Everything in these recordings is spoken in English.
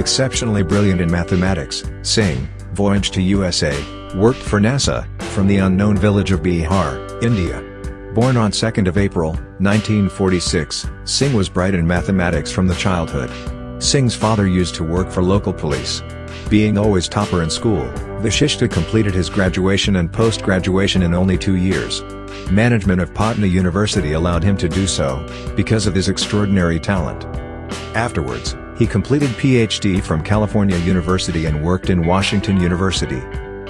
exceptionally brilliant in mathematics, Singh, voyaged to USA, worked for NASA, from the unknown village of Bihar, India. Born on 2nd of April, 1946, Singh was bright in mathematics from the childhood. Singh's father used to work for local police. Being always topper in school, Vashishta completed his graduation and post-graduation in only two years. Management of Patna University allowed him to do so, because of his extraordinary talent. Afterwards, he completed PhD from California University and worked in Washington University.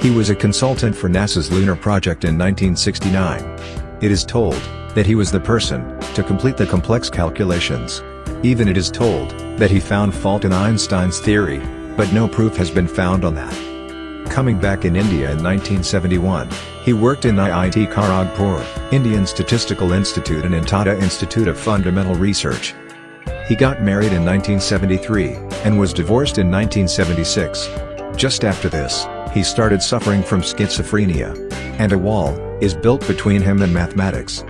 He was a consultant for NASA's lunar project in 1969. It is told that he was the person to complete the complex calculations. Even it is told that he found fault in Einstein's theory, but no proof has been found on that. Coming back in India in 1971, he worked in IIT Kharagpur, Indian Statistical Institute and in Tata Institute of Fundamental Research. He got married in 1973, and was divorced in 1976. Just after this, he started suffering from schizophrenia. And a wall, is built between him and mathematics.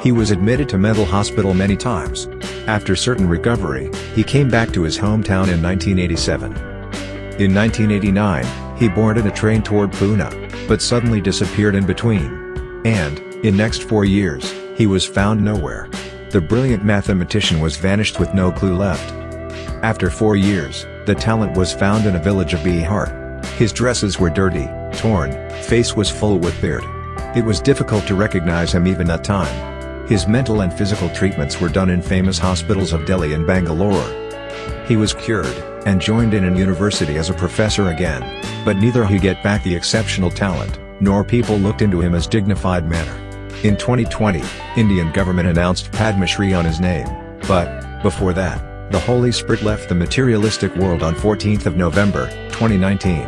He was admitted to mental hospital many times. After certain recovery, he came back to his hometown in 1987. In 1989, he boarded a train toward Pune, but suddenly disappeared in between. And, in next four years, he was found nowhere. The brilliant mathematician was vanished with no clue left. After four years, the talent was found in a village of Bihar. His dresses were dirty, torn, face was full with beard. It was difficult to recognize him even at time. His mental and physical treatments were done in famous hospitals of Delhi and Bangalore. He was cured, and joined in an university as a professor again, but neither he get back the exceptional talent, nor people looked into him as dignified manner. In 2020, Indian government announced Padma Shri on his name, but, before that, the Holy Spirit left the materialistic world on 14th of November, 2019.